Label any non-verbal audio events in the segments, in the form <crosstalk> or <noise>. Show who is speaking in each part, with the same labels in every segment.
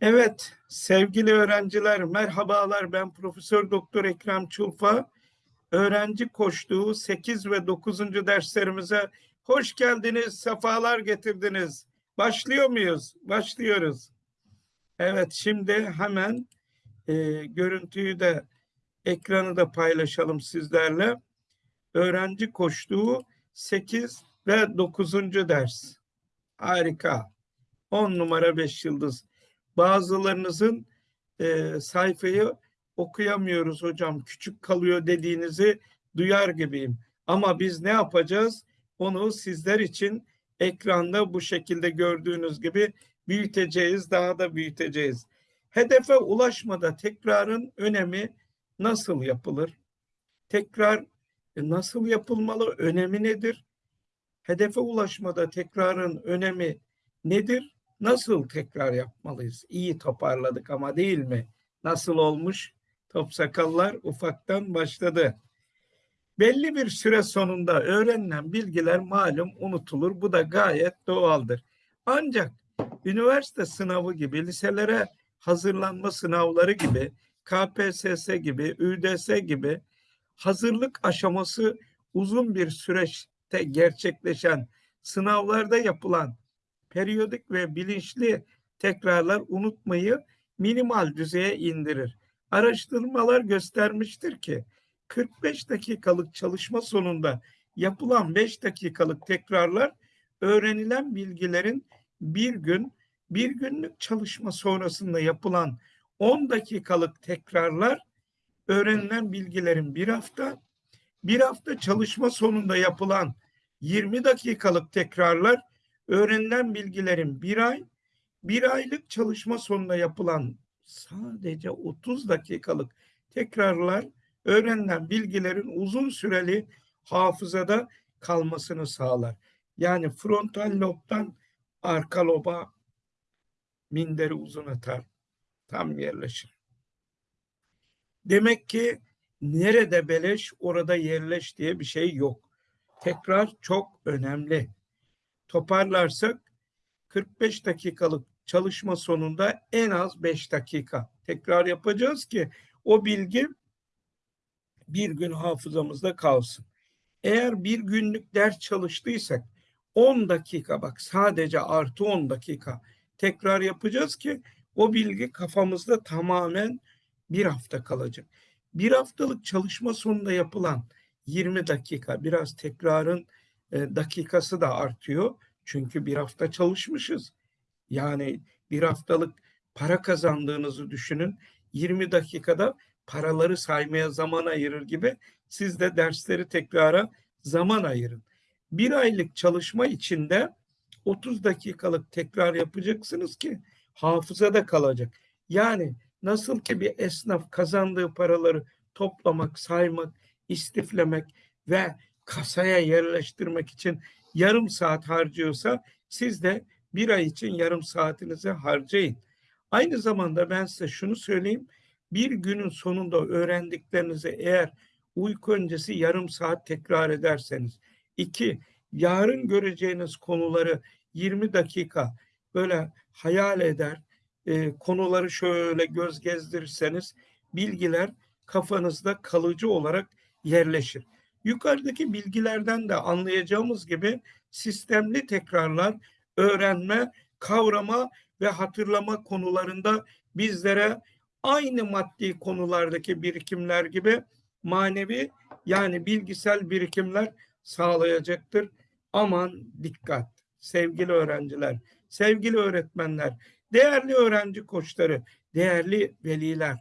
Speaker 1: Evet, sevgili öğrenciler, merhabalar. Ben Profesör Doktor Ekrem Çulfa. Öğrenci koştuğu 8 ve 9. derslerimize hoş geldiniz, sefalar getirdiniz. Başlıyor muyuz? Başlıyoruz. Evet, şimdi hemen e, görüntüyü de ekranı da paylaşalım sizlerle. Öğrenci koştuğu 8 ve 9. ders. Harika. 10 numara 5 yıldız. Bazılarınızın e, sayfayı okuyamıyoruz hocam, küçük kalıyor dediğinizi duyar gibiyim. Ama biz ne yapacağız? Onu sizler için ekranda bu şekilde gördüğünüz gibi büyüteceğiz, daha da büyüteceğiz. Hedefe ulaşmada tekrarın önemi nasıl yapılır? Tekrar e, nasıl yapılmalı? Önemi nedir? Hedefe ulaşmada tekrarın önemi nedir? Nasıl tekrar yapmalıyız? İyi toparladık ama değil mi? Nasıl olmuş? Top sakallar ufaktan başladı. Belli bir süre sonunda öğrenilen bilgiler malum unutulur. Bu da gayet doğaldır. Ancak üniversite sınavı gibi, liselere hazırlanma sınavları gibi, KPSS gibi, ÜDS gibi hazırlık aşaması uzun bir süreçte gerçekleşen sınavlarda yapılan periyodik ve bilinçli tekrarlar unutmayı minimal düzeye indirir. Araştırmalar göstermiştir ki 45 dakikalık çalışma sonunda yapılan 5 dakikalık tekrarlar öğrenilen bilgilerin bir gün, bir günlük çalışma sonrasında yapılan 10 dakikalık tekrarlar öğrenilen bilgilerin bir hafta, bir hafta çalışma sonunda yapılan 20 dakikalık tekrarlar öğrenilen bilgilerin bir ay, bir aylık çalışma sonunda yapılan sadece 30 dakikalık tekrarlar öğrenilen bilgilerin uzun süreli hafızada kalmasını sağlar. Yani frontal lobdan arka loba minderi uzun atar. Tam yerleşir. Demek ki nerede beleş orada yerleş diye bir şey yok. Tekrar çok önemli toparlarsak 45 dakikalık çalışma sonunda en az 5 dakika tekrar yapacağız ki o bilgi bir gün hafızamızda kalsın. Eğer bir günlük ders çalıştıysak 10 dakika bak sadece artı 10 dakika tekrar yapacağız ki o bilgi kafamızda tamamen bir hafta kalacak. Bir haftalık çalışma sonunda yapılan 20 dakika biraz tekrarın e, dakikası da artıyor. Çünkü bir hafta çalışmışız. Yani bir haftalık para kazandığınızı düşünün. 20 dakikada paraları saymaya zaman ayırır gibi siz de dersleri tekrara zaman ayırın. Bir aylık çalışma içinde 30 dakikalık tekrar yapacaksınız ki hafızada kalacak. Yani nasıl ki bir esnaf kazandığı paraları toplamak, saymak, istiflemek ve kasaya yerleştirmek için yarım saat harcıyorsa siz de bir ay için yarım saatinizi harcayın. Aynı zamanda ben size şunu söyleyeyim. Bir günün sonunda öğrendiklerinizi eğer uyku öncesi yarım saat tekrar ederseniz. iki yarın göreceğiniz konuları 20 dakika böyle hayal eder, e, konuları şöyle göz gezdirirseniz bilgiler kafanızda kalıcı olarak yerleşir. Yukarıdaki bilgilerden de anlayacağımız gibi sistemli tekrarlar öğrenme, kavrama ve hatırlama konularında bizlere aynı maddi konulardaki birikimler gibi manevi yani bilgisel birikimler sağlayacaktır. Aman dikkat sevgili öğrenciler, sevgili öğretmenler, değerli öğrenci koçları, değerli veliler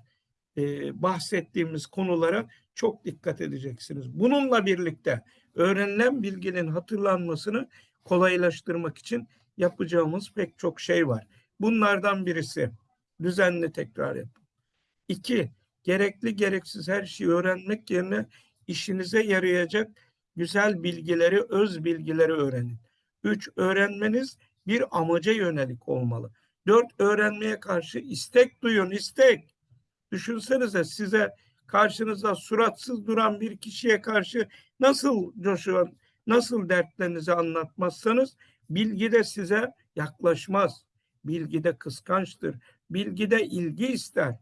Speaker 1: e, bahsettiğimiz konulara çok dikkat edeceksiniz. Bununla birlikte öğrenilen bilginin hatırlanmasını kolaylaştırmak için yapacağımız pek çok şey var. Bunlardan birisi düzenli tekrar yapın. İki, gerekli gereksiz her şeyi öğrenmek yerine işinize yarayacak güzel bilgileri, öz bilgileri öğrenin. Üç, öğrenmeniz bir amaca yönelik olmalı. Dört, öğrenmeye karşı istek duyun, istek. Düşünsenize size karşınızda suratsız duran bir kişiye karşı nasıl coşuyor, nasıl dertlerinizi anlatmazsanız bilgi de size yaklaşmaz. Bilgi de kıskançtır, bilgide ilgi ister.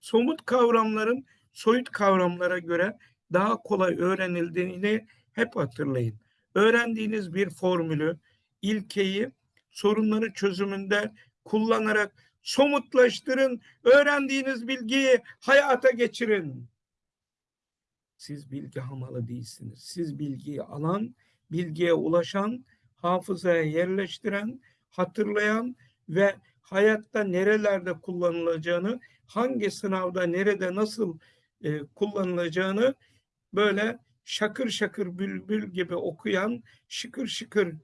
Speaker 1: Somut kavramların soyut kavramlara göre daha kolay öğrenildiğini hep hatırlayın. Öğrendiğiniz bir formülü, ilkeyi sorunları çözümünde kullanarak somutlaştırın, öğrendiğiniz bilgiyi hayata geçirin. Siz bilgi hamalı değilsiniz. Siz bilgiyi alan, bilgiye ulaşan, hafızaya yerleştiren, hatırlayan ve hayatta nerelerde kullanılacağını, hangi sınavda nerede nasıl e, kullanılacağını böyle şakır şakır bülbül gibi okuyan, şıkır şıkır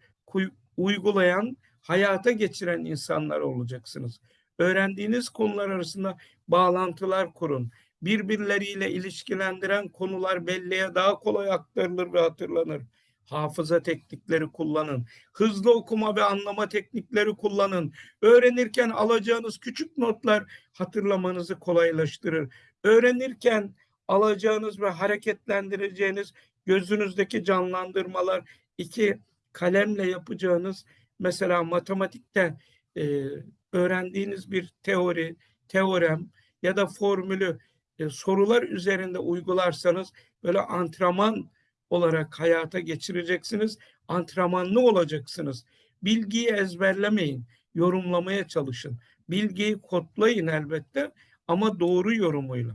Speaker 1: uygulayan, hayata geçiren insanlar olacaksınız. Öğrendiğiniz konular arasında bağlantılar kurun. Birbirleriyle ilişkilendiren konular belleğe daha kolay aktarılır ve hatırlanır. Hafıza teknikleri kullanın. Hızlı okuma ve anlama teknikleri kullanın. Öğrenirken alacağınız küçük notlar hatırlamanızı kolaylaştırır. Öğrenirken alacağınız ve hareketlendireceğiniz gözünüzdeki canlandırmalar, iki kalemle yapacağınız mesela matematikte e, öğrendiğiniz bir teori, teorem ya da formülü e, sorular üzerinde uygularsanız böyle antrenman olarak hayata geçireceksiniz. Antrenmanlı olacaksınız. Bilgiyi ezberlemeyin, yorumlamaya çalışın. Bilgiyi kodlayın elbette ama doğru yorumuyla.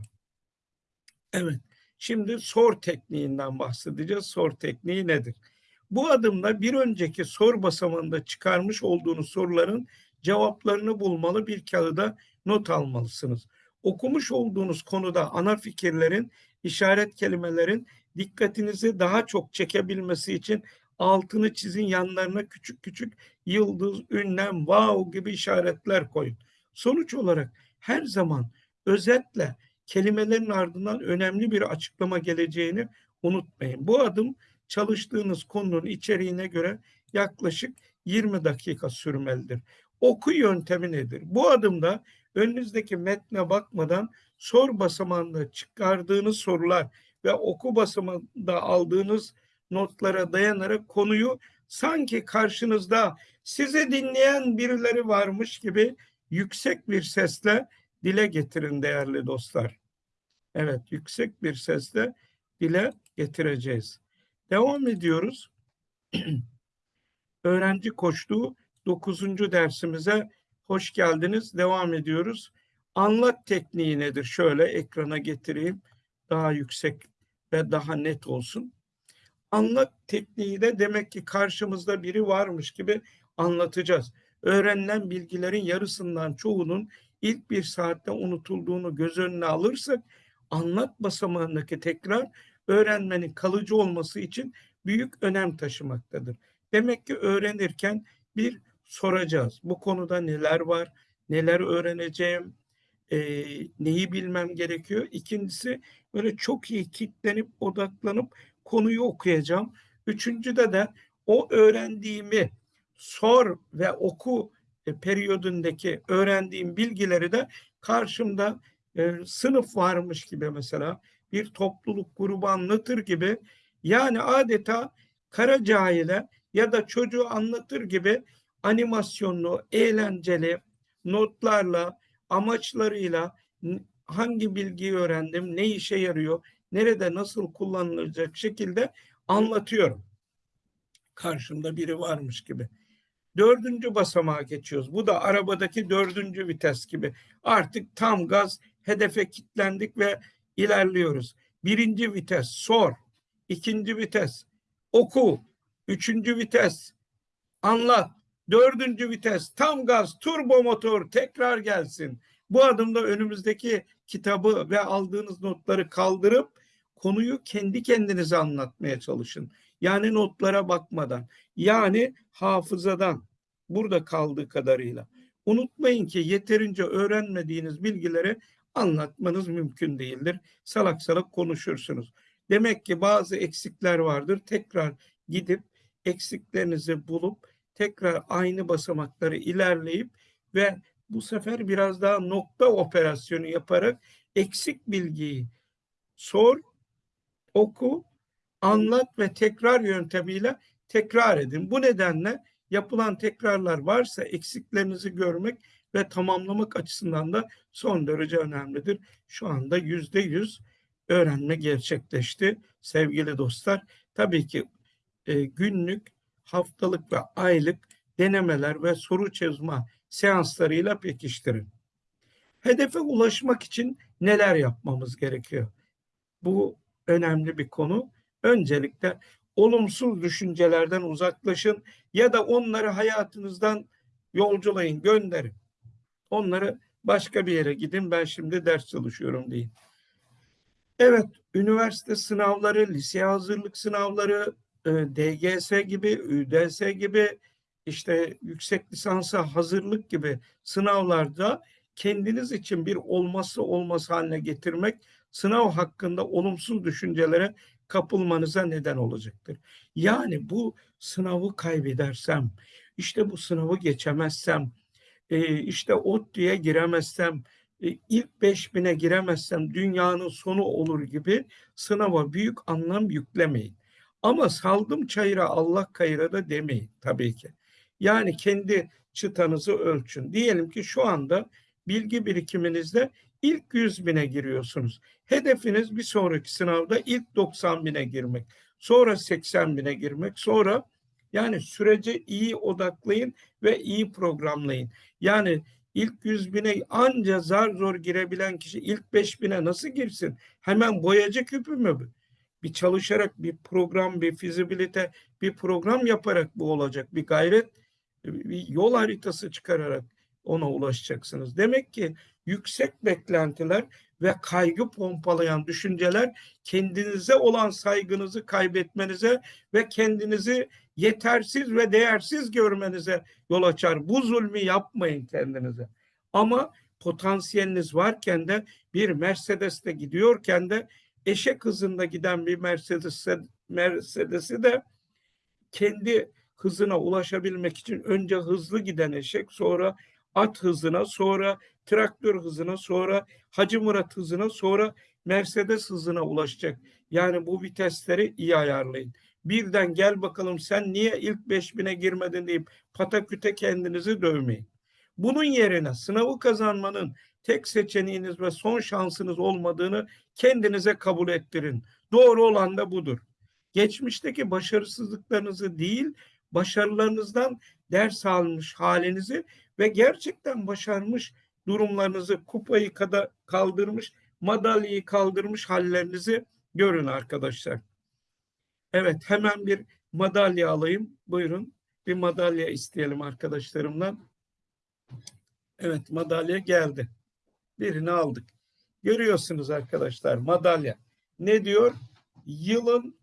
Speaker 1: Evet, şimdi sor tekniğinden bahsedeceğiz. Sor tekniği nedir? Bu adımda bir önceki sor basamağında çıkarmış olduğunuz soruların cevaplarını bulmalı bir kağıda not almalısınız. Okumuş olduğunuz konuda ana fikirlerin, işaret kelimelerin dikkatinizi daha çok çekebilmesi için altını çizin yanlarına küçük küçük yıldız, ünlem, wow gibi işaretler koyun. Sonuç olarak her zaman özetle kelimelerin ardından önemli bir açıklama geleceğini unutmayın. Bu adım çalıştığınız konunun içeriğine göre yaklaşık 20 dakika sürmelidir. Oku yöntemi nedir? Bu adımda önünüzdeki metne bakmadan sor basamağında çıkardığınız sorular ve oku basamağında aldığınız notlara dayanarak konuyu sanki karşınızda sizi dinleyen birileri varmış gibi yüksek bir sesle dile getirin değerli dostlar. Evet, yüksek bir sesle dile getireceğiz. Devam ediyoruz. <clears throat> Öğrenci koştuğu 9. dersimize hoş geldiniz. Devam ediyoruz. Anlat tekniği nedir? Şöyle ekrana getireyim. Daha yüksek ve daha net olsun. Anlat tekniği de demek ki karşımızda biri varmış gibi anlatacağız. Öğrenilen bilgilerin yarısından çoğunun ilk bir saatte unutulduğunu göz önüne alırsak anlat basamağındaki tekrar öğrenmenin kalıcı olması için büyük önem taşımaktadır. Demek ki öğrenirken bir soracağız. Bu konuda neler var, neler öğreneceğim, e, neyi bilmem gerekiyor. İkincisi böyle çok iyi kitlenip odaklanıp konuyu okuyacağım. Üçüncüde de o öğrendiğimi sor ve oku e, periyodundaki öğrendiğim bilgileri de karşımda e, sınıf varmış gibi mesela bir topluluk grubu anlatır gibi yani adeta kara cahile ya da çocuğu anlatır gibi animasyonlu, eğlenceli notlarla, amaçlarıyla hangi bilgiyi öğrendim, ne işe yarıyor, nerede nasıl kullanılacak şekilde anlatıyorum. Karşımda biri varmış gibi. Dördüncü basamağa geçiyoruz. Bu da arabadaki dördüncü vites gibi. Artık tam gaz hedefe kilitlendik ve ilerliyoruz. Birinci vites sor. ikinci vites oku. Üçüncü vites anlat. Dördüncü vites tam gaz turbo motor tekrar gelsin. Bu adımda önümüzdeki kitabı ve aldığınız notları kaldırıp konuyu kendi kendinize anlatmaya çalışın. Yani notlara bakmadan, yani hafızadan burada kaldığı kadarıyla. Unutmayın ki yeterince öğrenmediğiniz bilgileri anlatmanız mümkün değildir. Salak salak konuşursunuz. Demek ki bazı eksikler vardır. Tekrar gidip eksiklerinizi bulup tekrar aynı basamakları ilerleyip ve bu sefer biraz daha nokta operasyonu yaparak eksik bilgiyi sor, oku, anlat ve tekrar yöntemiyle tekrar edin. Bu nedenle yapılan tekrarlar varsa eksiklerinizi görmek ve tamamlamak açısından da son derece önemlidir. Şu anda yüzde yüz öğrenme gerçekleşti sevgili dostlar. Tabii ki e, günlük, haftalık ve aylık denemeler ve soru çözme seanslarıyla pekiştirin. Hedefe ulaşmak için neler yapmamız gerekiyor? Bu önemli bir konu. Öncelikle olumsuz düşüncelerden uzaklaşın ya da onları hayatınızdan yolculayın, gönderin. Onları başka bir yere gidin ben şimdi ders çalışıyorum deyin. Evet, üniversite sınavları, lise hazırlık sınavları, DGS gibi, ÜDS gibi, işte yüksek lisansa hazırlık gibi sınavlarda kendiniz için bir olması olması haline getirmek sınav hakkında olumsuz düşüncelere kapılmanıza neden olacaktır. Yani bu sınavı kaybedersem, işte bu sınavı geçemezsem, e, işte ODTÜ'ye giremezsem, e, ilk beş giremezsem dünyanın sonu olur gibi sınava büyük anlam yüklemeyin. Ama saldım çayıra Allah kayıra da demeyin tabii ki. Yani kendi çıtanızı ölçün. Diyelim ki şu anda bilgi birikiminizde ilk 100 bine giriyorsunuz. Hedefiniz bir sonraki sınavda ilk 90 bine girmek. Sonra 80 bine girmek. Sonra yani sürece iyi odaklayın ve iyi programlayın. Yani ilk 100 bine anca zar zor girebilen kişi ilk 5 bine nasıl girsin? Hemen boyacı küpü mü? Bir çalışarak bir program, bir fizibilite, bir program yaparak bu olacak. Bir gayret, bir yol haritası çıkararak ona ulaşacaksınız. Demek ki yüksek beklentiler ve kaygı pompalayan düşünceler kendinize olan saygınızı kaybetmenize ve kendinizi yetersiz ve değersiz görmenize yol açar. Bu zulmü yapmayın kendinize. Ama potansiyeliniz varken de bir Mercedes'te gidiyorken de eşek hızında giden bir Mercedes Mercedes'i de kendi hızına ulaşabilmek için önce hızlı giden eşek sonra at hızına sonra traktör hızına sonra Hacı Murat hızına sonra Mercedes hızına ulaşacak. Yani bu vitesleri iyi ayarlayın. Birden gel bakalım sen niye ilk 5000'e girmedin deyip pataküte kendinizi dövmeyin. Bunun yerine sınavı kazanmanın tek seçeneğiniz ve son şansınız olmadığını kendinize kabul ettirin. Doğru olan da budur. Geçmişteki başarısızlıklarınızı değil, başarılarınızdan ders almış halinizi ve gerçekten başarmış durumlarınızı, kupayı kada kaldırmış, madalyayı kaldırmış hallerinizi görün arkadaşlar. Evet hemen bir madalya alayım. Buyurun bir madalya isteyelim arkadaşlarımdan. Evet madalya geldi. Birini aldık. Görüyorsunuz arkadaşlar madalya. Ne diyor? Yılın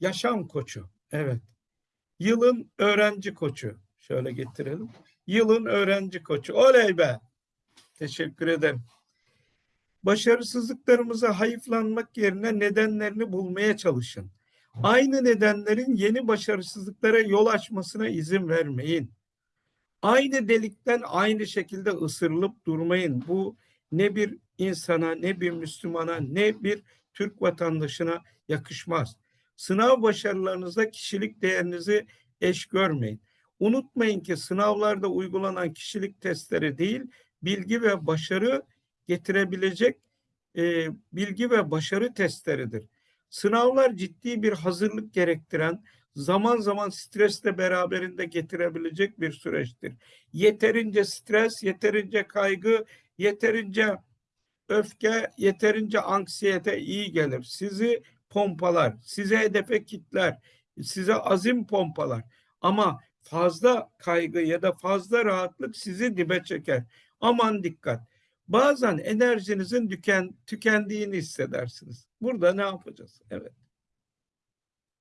Speaker 1: yaşam koçu. Evet. Yılın öğrenci koçu. Şöyle getirelim. Yılın öğrenci koçu. Oley be. Teşekkür ederim. Başarısızlıklarımıza hayıflanmak yerine nedenlerini bulmaya çalışın. Aynı nedenlerin yeni başarısızlıklara yol açmasına izin vermeyin. Aynı delikten aynı şekilde ısırılıp durmayın. Bu ne bir insana, ne bir Müslümana, ne bir Türk vatandaşına yakışmaz. Sınav başarılarınızda kişilik değerinizi eş görmeyin. Unutmayın ki sınavlarda uygulanan kişilik testleri değil, bilgi ve başarı getirebilecek e, bilgi ve başarı testleridir. Sınavlar ciddi bir hazırlık gerektiren, zaman zaman stresle beraberinde getirebilecek bir süreçtir. Yeterince stres, yeterince kaygı, yeterince öfke, yeterince anksiyete iyi gelir. Sizi pompalar, size hedefe kitler, size azim pompalar. Ama fazla kaygı ya da fazla rahatlık sizi dibe çeker. Aman dikkat. Bazen enerjinizin tüken, tükendiğini hissedersiniz. Burada ne yapacağız? Evet.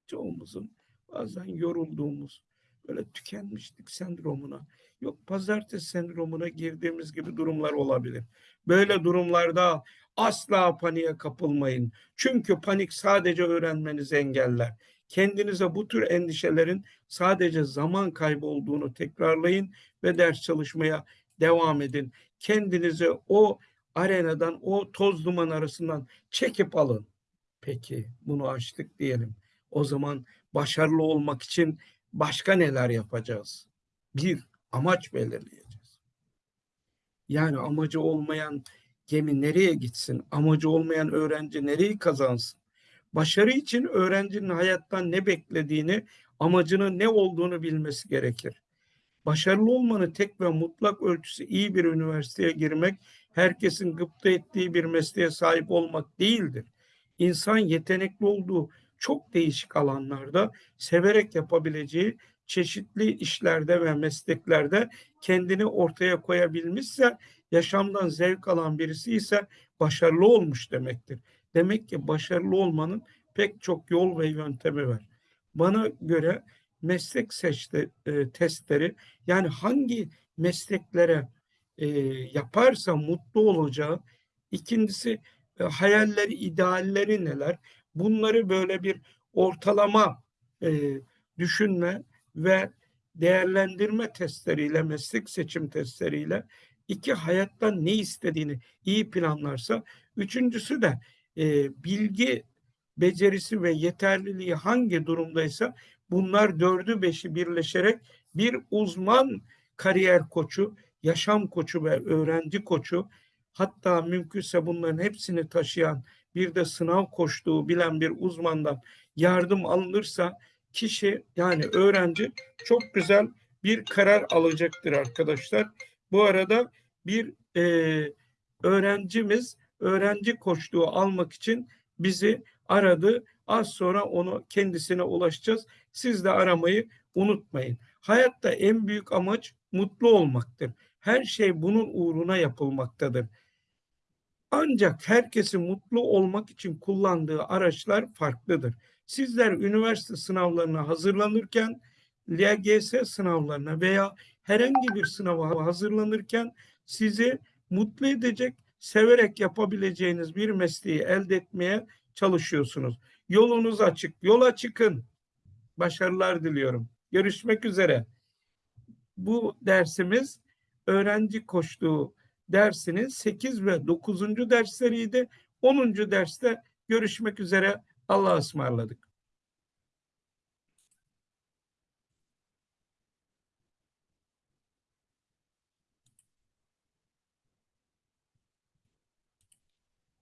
Speaker 1: Çoğumuzun bazen yorulduğumuz, böyle tükenmişlik sendromuna, yok pazartesi sendromuna girdiğimiz gibi durumlar olabilir. Böyle durumlarda asla paniğe kapılmayın. Çünkü panik sadece öğrenmenizi engeller. Kendinize bu tür endişelerin sadece zaman kaybı olduğunu tekrarlayın ve ders çalışmaya devam edin. Kendinizi o arenadan, o toz duman arasından çekip alın. Peki bunu açtık diyelim. O zaman başarılı olmak için başka neler yapacağız? Bir, amaç belirleyeceğiz. Yani amacı olmayan gemi nereye gitsin? Amacı olmayan öğrenci nereyi kazansın? Başarı için öğrencinin hayattan ne beklediğini, amacının ne olduğunu bilmesi gerekir. Başarılı olmanın tek ve mutlak ölçüsü iyi bir üniversiteye girmek, herkesin gıpta ettiği bir mesleğe sahip olmak değildir. İnsan yetenekli olduğu çok değişik alanlarda severek yapabileceği çeşitli işlerde ve mesleklerde kendini ortaya koyabilmişse yaşamdan zevk alan birisi ise başarılı olmuş demektir. Demek ki başarılı olmanın pek çok yol ve yöntemi var. Bana göre meslek seçti e, testleri yani hangi mesleklere e, yaparsa mutlu olacağı, ikincisi e, hayalleri, idealleri neler? Bunları böyle bir ortalama e, düşünme ve değerlendirme testleriyle, meslek seçim testleriyle iki hayattan ne istediğini iyi planlarsa, üçüncüsü de e, bilgi becerisi ve yeterliliği hangi durumdaysa bunlar dördü beşi birleşerek bir uzman kariyer koçu, yaşam koçu ve öğrenci koçu hatta mümkünse bunların hepsini taşıyan bir de sınav koştuğu bilen bir uzmandan yardım alınırsa kişi yani öğrenci çok güzel bir karar alacaktır arkadaşlar. Bu arada bir e, öğrencimiz öğrenci koçluğu almak için bizi aradı. Az sonra onu kendisine ulaşacağız. Siz de aramayı unutmayın. Hayatta en büyük amaç mutlu olmaktır. Her şey bunun uğruna yapılmaktadır. Ancak herkesin mutlu olmak için kullandığı araçlar farklıdır. Sizler üniversite sınavlarına hazırlanırken, LGS sınavlarına veya herhangi bir sınava hazırlanırken sizi mutlu edecek, severek yapabileceğiniz bir mesleği elde etmeye çalışıyorsunuz. Yolunuz açık, yola çıkın. Başarılar diliyorum. Görüşmek üzere. Bu dersimiz öğrenci koştuğu dersinin 8 ve 9. dersleriydi. 10. derste görüşmek üzere. Allah'a ısmarladık.